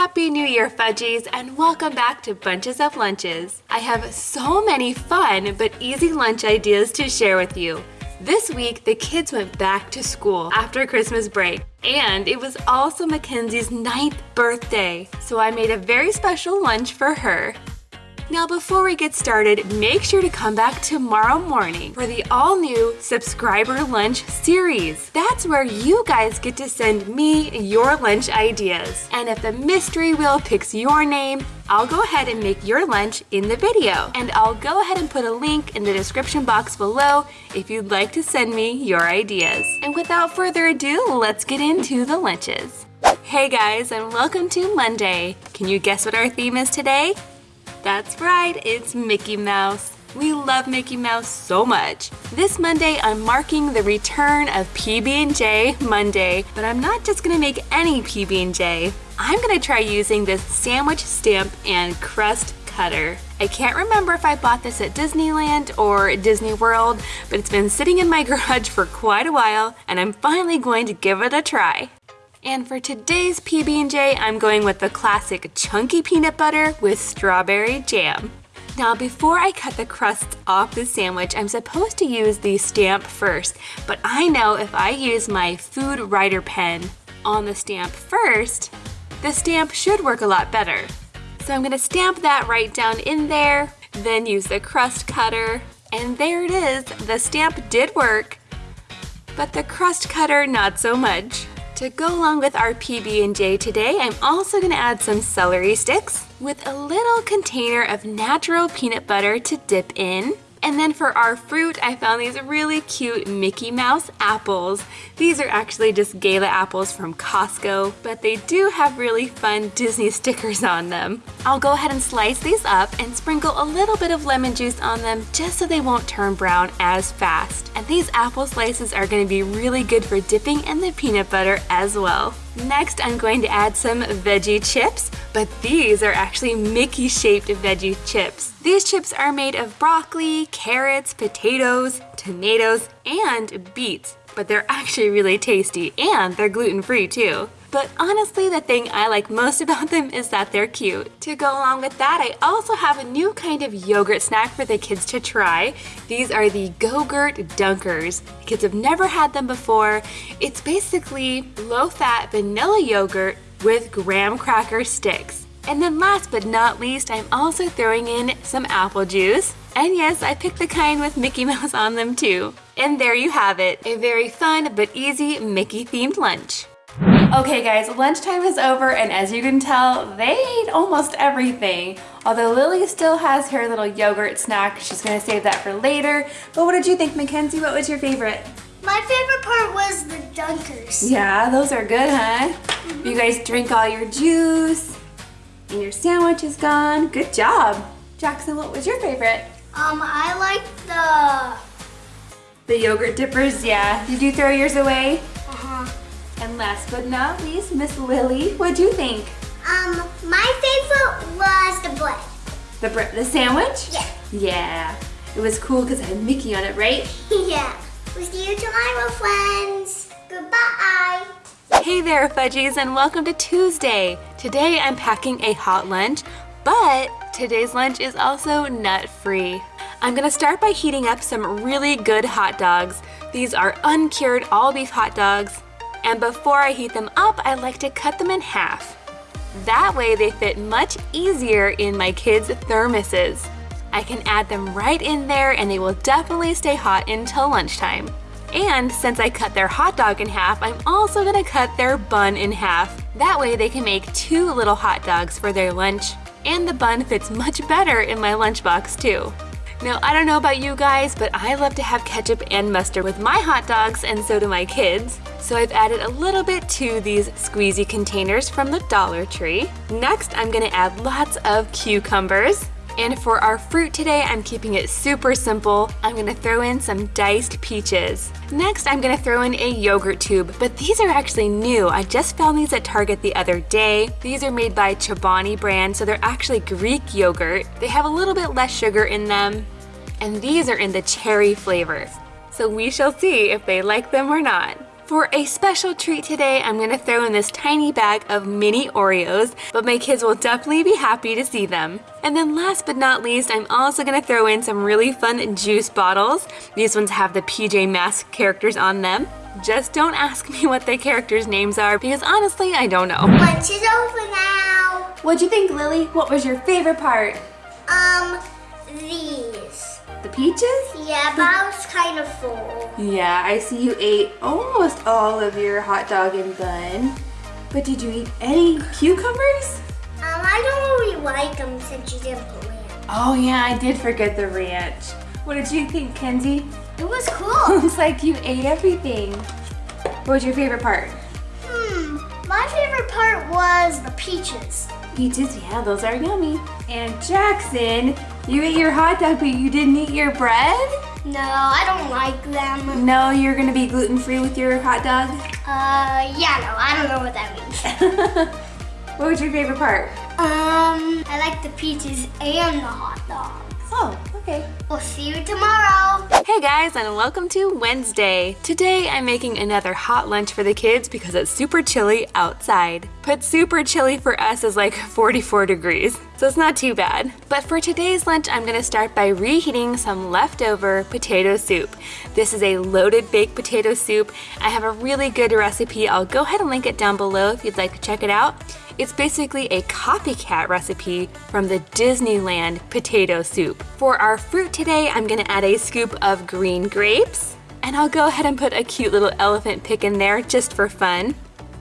Happy New Year, Fudgies, and welcome back to Bunches of Lunches. I have so many fun but easy lunch ideas to share with you. This week, the kids went back to school after Christmas break, and it was also Mackenzie's ninth birthday, so I made a very special lunch for her. Now before we get started, make sure to come back tomorrow morning for the all-new Subscriber Lunch series. That's where you guys get to send me your lunch ideas. And if the mystery wheel picks your name, I'll go ahead and make your lunch in the video. And I'll go ahead and put a link in the description box below if you'd like to send me your ideas. And without further ado, let's get into the lunches. Hey guys, and welcome to Monday. Can you guess what our theme is today? That's right, it's Mickey Mouse. We love Mickey Mouse so much. This Monday, I'm marking the return of PB&J Monday, but I'm not just gonna make any PB&J. I'm gonna try using this sandwich stamp and crust cutter. I can't remember if I bought this at Disneyland or Disney World, but it's been sitting in my garage for quite a while, and I'm finally going to give it a try. And for today's PB&J, I'm going with the classic chunky peanut butter with strawberry jam. Now before I cut the crust off the sandwich, I'm supposed to use the stamp first, but I know if I use my food writer pen on the stamp first, the stamp should work a lot better. So I'm gonna stamp that right down in there, then use the crust cutter, and there it is, the stamp did work, but the crust cutter not so much. To go along with our PB&J today, I'm also gonna add some celery sticks with a little container of natural peanut butter to dip in. And then for our fruit, I found these really cute Mickey Mouse apples. These are actually just Gala apples from Costco, but they do have really fun Disney stickers on them. I'll go ahead and slice these up and sprinkle a little bit of lemon juice on them just so they won't turn brown as fast. And these apple slices are gonna be really good for dipping in the peanut butter as well. Next, I'm going to add some veggie chips, but these are actually Mickey-shaped veggie chips. These chips are made of broccoli, carrots, potatoes, tomatoes, and beets, but they're actually really tasty, and they're gluten-free too. But honestly, the thing I like most about them is that they're cute. To go along with that, I also have a new kind of yogurt snack for the kids to try. These are the Go-Gurt Dunkers. The kids have never had them before. It's basically low-fat vanilla yogurt with graham cracker sticks. And then last but not least, I'm also throwing in some apple juice. And yes, I picked the kind with Mickey Mouse on them too. And there you have it, a very fun but easy Mickey themed lunch. Okay guys, lunchtime is over and as you can tell, they ate almost everything. Although Lily still has her little yogurt snack, she's gonna save that for later. But what did you think, Mackenzie? What was your favorite? My favorite part was the dunkers. Yeah, those are good, huh? Mm -hmm. You guys drink all your juice and your sandwich is gone. Good job. Jackson, what was your favorite? Um, I like the... The yogurt dippers, yeah. Did you throw yours away? And last but not least, Miss Lily, what'd you think? Um, my favorite was the bread. The bread, the sandwich? Yeah. Yeah. It was cool because it had Mickey on it, right? yeah. We'll see you tomorrow, friends. Goodbye. Hey there, Fudgies, and welcome to Tuesday. Today I'm packing a hot lunch, but today's lunch is also nut-free. I'm gonna start by heating up some really good hot dogs. These are uncured all beef hot dogs and before I heat them up, I like to cut them in half. That way they fit much easier in my kids' thermoses. I can add them right in there and they will definitely stay hot until lunchtime. And since I cut their hot dog in half, I'm also gonna cut their bun in half. That way they can make two little hot dogs for their lunch. And the bun fits much better in my lunchbox too. Now, I don't know about you guys, but I love to have ketchup and mustard with my hot dogs, and so do my kids. So I've added a little bit to these squeezy containers from the Dollar Tree. Next, I'm gonna add lots of cucumbers. And for our fruit today, I'm keeping it super simple. I'm gonna throw in some diced peaches. Next, I'm gonna throw in a yogurt tube, but these are actually new. I just found these at Target the other day. These are made by Chobani brand, so they're actually Greek yogurt. They have a little bit less sugar in them, and these are in the cherry flavor. So we shall see if they like them or not. For a special treat today, I'm gonna throw in this tiny bag of mini Oreos, but my kids will definitely be happy to see them. And then last but not least, I'm also gonna throw in some really fun juice bottles. These ones have the PJ Masks characters on them. Just don't ask me what the characters' names are because honestly, I don't know. Lunch is over now. What'd you think, Lily? What was your favorite part? Um, these. The peaches? Yeah, but I was kind of full. Yeah, I see you ate almost all of your hot dog and bun. But did you eat any cucumbers? Um, I don't really like them since you didn't put ranch. Oh yeah, I did forget the ranch. What did you think, Kenzie? It was cool. Looks like you ate everything. What was your favorite part? hmm, my favorite part was the peaches. Peaches, yeah, those are yummy. And Jackson, you ate your hot dog, but you didn't eat your bread? No, I don't like them. No, you're gonna be gluten-free with your hot dog? Uh, yeah, no, I don't know what that means. what was your favorite part? Um, I like the peaches and the hot dogs. Oh, okay. We'll see you tomorrow. Hey guys, and welcome to Wednesday. Today I'm making another hot lunch for the kids because it's super chilly outside. But super chilly for us is like 44 degrees, so it's not too bad. But for today's lunch, I'm gonna start by reheating some leftover potato soup. This is a loaded baked potato soup. I have a really good recipe. I'll go ahead and link it down below if you'd like to check it out. It's basically a copycat recipe from the Disneyland potato soup. For our fruit today, I'm gonna add a scoop of green grapes, and I'll go ahead and put a cute little elephant pick in there just for fun.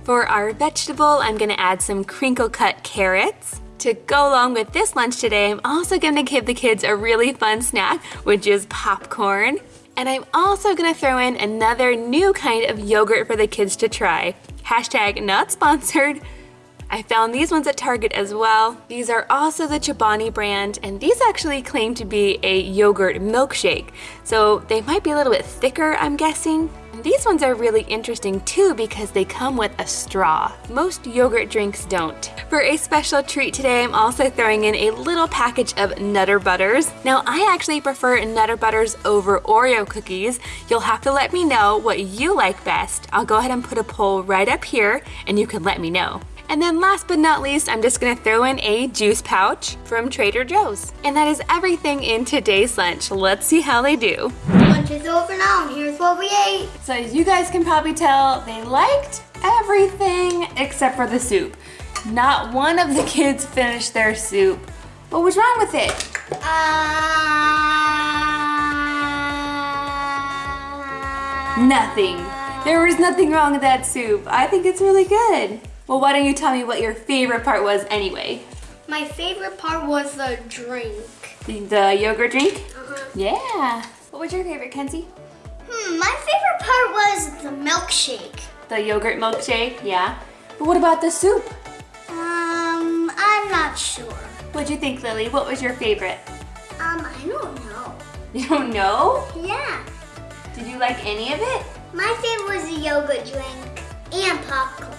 For our vegetable, I'm gonna add some crinkle cut carrots. To go along with this lunch today, I'm also gonna give the kids a really fun snack, which is popcorn. And I'm also gonna throw in another new kind of yogurt for the kids to try. Hashtag not sponsored, I found these ones at Target as well. These are also the Chobani brand, and these actually claim to be a yogurt milkshake. So they might be a little bit thicker, I'm guessing. And these ones are really interesting too because they come with a straw. Most yogurt drinks don't. For a special treat today, I'm also throwing in a little package of Nutter Butters. Now, I actually prefer Nutter Butters over Oreo cookies. You'll have to let me know what you like best. I'll go ahead and put a poll right up here and you can let me know. And then last but not least, I'm just gonna throw in a juice pouch from Trader Joe's. And that is everything in today's lunch. Let's see how they do. Lunch is over now, and here's what we ate. So as you guys can probably tell, they liked everything except for the soup. Not one of the kids finished their soup. What was wrong with it? Uh, Nothing. There was nothing wrong with that soup. I think it's really good. Well, why don't you tell me what your favorite part was anyway? My favorite part was the drink. The, the yogurt drink? Uh-huh. Yeah. What was your favorite, Kenzie? Hmm, my favorite part was the milkshake. The yogurt milkshake, yeah. But what about the soup? Um, I'm not sure. What'd you think, Lily? What was your favorite? Um, I don't know. You don't know? Yeah. Did you like any of it? My favorite was the yogurt drink and popcorn.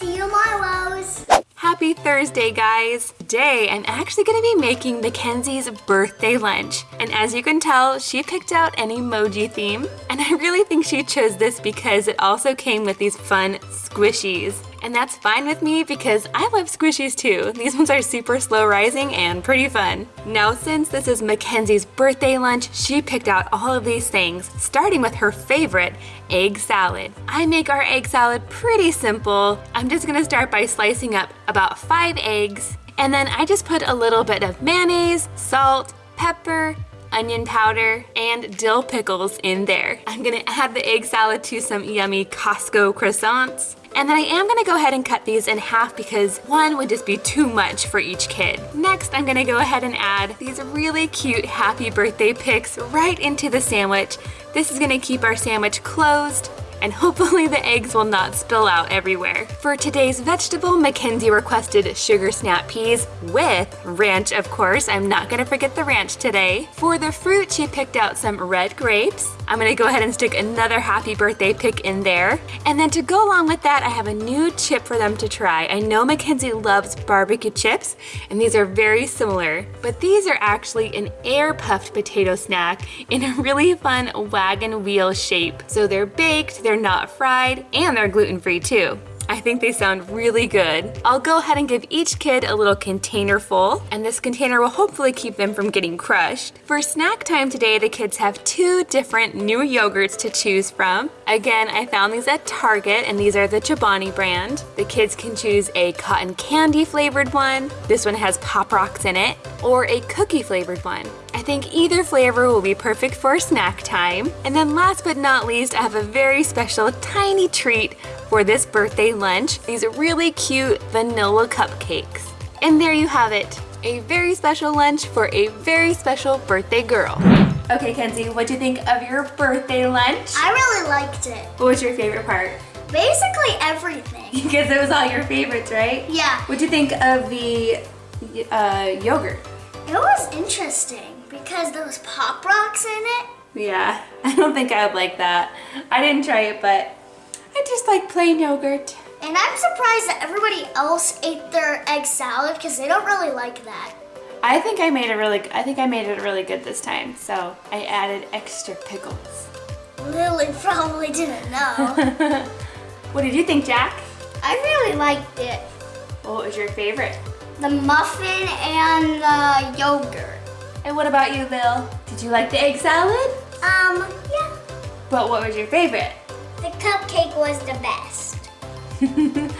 See you, Marlowe's. Happy Thursday, guys! Today, I'm actually gonna be making Mackenzie's birthday lunch. And as you can tell, she picked out an emoji theme. And I really think she chose this because it also came with these fun squishies. And that's fine with me because I love squishies too. These ones are super slow rising and pretty fun. Now, since this is Mackenzie's birthday lunch, she picked out all of these things, starting with her favorite, egg salad. I make our egg salad pretty simple. I'm just gonna start by slicing up about five eggs, and then I just put a little bit of mayonnaise, salt, pepper, onion powder, and dill pickles in there. I'm gonna add the egg salad to some yummy Costco croissants. And then I am gonna go ahead and cut these in half because one would just be too much for each kid. Next, I'm gonna go ahead and add these really cute happy birthday pics right into the sandwich. This is gonna keep our sandwich closed and hopefully the eggs will not spill out everywhere. For today's vegetable, Mackenzie requested sugar snap peas with ranch, of course. I'm not gonna forget the ranch today. For the fruit, she picked out some red grapes. I'm gonna go ahead and stick another happy birthday pick in there. And then to go along with that, I have a new chip for them to try. I know Mackenzie loves barbecue chips, and these are very similar, but these are actually an air puffed potato snack in a really fun wagon wheel shape. So they're baked, they're not fried, and they're gluten-free too. I think they sound really good. I'll go ahead and give each kid a little container full, and this container will hopefully keep them from getting crushed. For snack time today, the kids have two different new yogurts to choose from. Again, I found these at Target, and these are the Chobani brand. The kids can choose a cotton candy flavored one. This one has Pop Rocks in it, or a cookie flavored one. I think either flavor will be perfect for snack time. And then last but not least, I have a very special tiny treat for this birthday lunch. These are really cute vanilla cupcakes. And there you have it, a very special lunch for a very special birthday girl. Okay, Kenzie, what do you think of your birthday lunch? I really liked it. What was your favorite part? Basically everything. because it was all your favorites, right? Yeah. What do you think of the uh, yogurt? It was interesting because there was Pop Rocks in it. Yeah, I don't think I would like that. I didn't try it, but I just like plain yogurt. And I'm surprised that everybody else ate their egg salad because they don't really like that. I think I made it really, I think I made it really good this time. So I added extra pickles. Lily probably didn't know. what did you think, Jack? I really liked it. What was your favorite? The muffin and the yogurt. And what about you, Lil? Did you like the egg salad? Um, yeah. But what was your favorite? The cupcake was the best.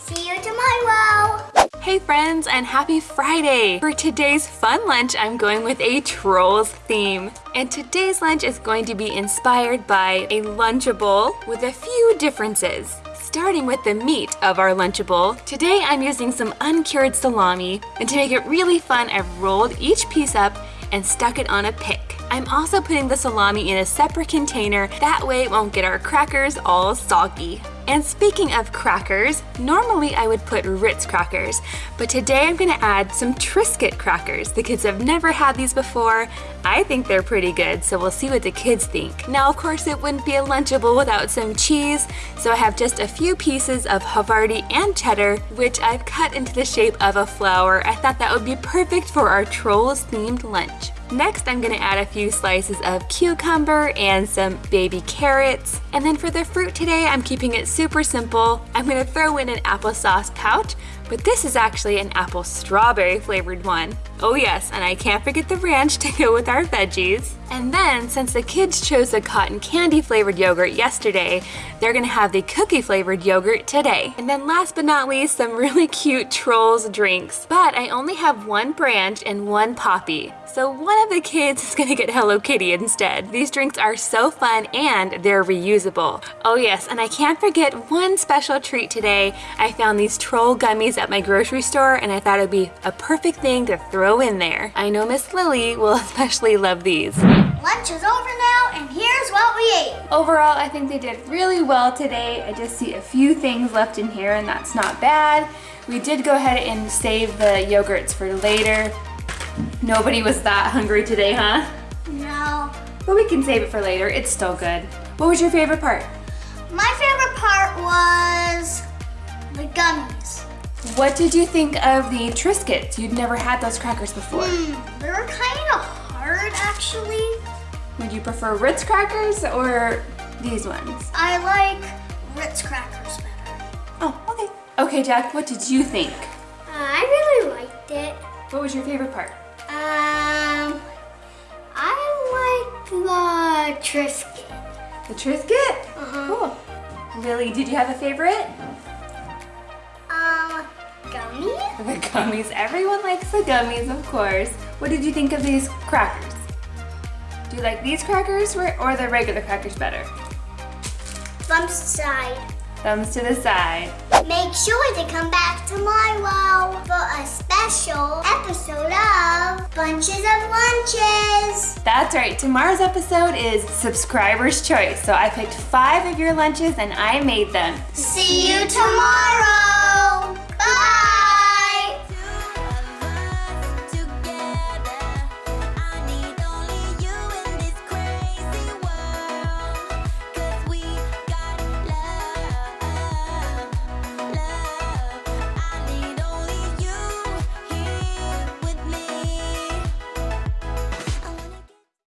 See you tomorrow. Hey friends and happy Friday! For today's fun lunch, I'm going with a Trolls theme. And today's lunch is going to be inspired by a Lunchable with a few differences. Starting with the meat of our Lunchable, today I'm using some uncured salami, and to make it really fun, I've rolled each piece up and stuck it on a pick. I'm also putting the salami in a separate container, that way it won't get our crackers all soggy. And speaking of crackers, normally I would put Ritz crackers, but today I'm gonna add some Triscuit crackers. The kids have never had these before. I think they're pretty good, so we'll see what the kids think. Now, of course, it wouldn't be a Lunchable without some cheese, so I have just a few pieces of Havarti and cheddar, which I've cut into the shape of a flower. I thought that would be perfect for our Trolls themed lunch. Next, I'm gonna add a few slices of cucumber and some baby carrots. And then for the fruit today, I'm keeping it super simple. I'm gonna throw in an applesauce pouch, but this is actually an apple strawberry flavored one. Oh yes, and I can't forget the ranch to go with our veggies. And then, since the kids chose the cotton candy flavored yogurt yesterday, they're gonna have the cookie flavored yogurt today. And then last but not least, some really cute Trolls drinks. But I only have one branch and one poppy. So one of the kids is gonna get Hello Kitty instead. These drinks are so fun and they're reusable. Oh yes, and I can't forget one special treat today. I found these troll gummies at my grocery store and I thought it'd be a perfect thing to throw in there. I know Miss Lily will especially love these. Lunch is over now, and here's what we ate. Overall, I think they did really well today. I just see a few things left in here and that's not bad. We did go ahead and save the yogurts for later. Nobody was that hungry today, huh? No. But we can save it for later. It's still good. What was your favorite part? My favorite part was the gummies. What did you think of the Triscuits? You'd never had those crackers before. Hmm, they were kind of hard, actually. Would you prefer Ritz crackers or these ones? I like Ritz crackers better. Oh, okay. Okay, Jack, what did you think? Uh, I really liked it. What was your favorite part? Um, I like the Triscuit. The Triscuit? Uh-huh. Cool. Lily, did you have a favorite? Um, gummy? The gummies. Everyone likes the gummies, of course. What did you think of these crackers? Do you like these crackers or, or the regular crackers better? Thumbs to the side. Thumbs to the side. Make sure to come back tomorrow for a special episode of Bunches of Lunches. That's right. Tomorrow's episode is subscriber's choice. So I picked five of your lunches and I made them. See you tomorrow.